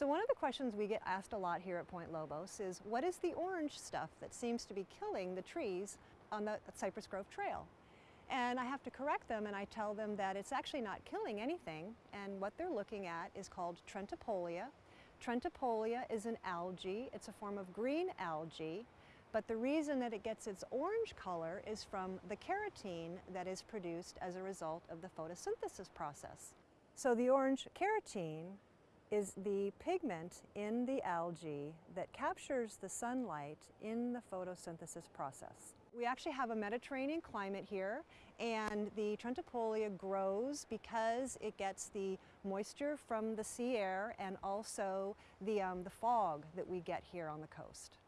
So one of the questions we get asked a lot here at Point Lobos is what is the orange stuff that seems to be killing the trees on the Cypress Grove Trail? And I have to correct them and I tell them that it's actually not killing anything and what they're looking at is called Trentepohlia. Trentepohlia is an algae, it's a form of green algae, but the reason that it gets its orange color is from the carotene that is produced as a result of the photosynthesis process. So the orange carotene is the pigment in the algae that captures the sunlight in the photosynthesis process. We actually have a Mediterranean climate here and the Trentepohlia grows because it gets the moisture from the sea air and also the, um, the fog that we get here on the coast.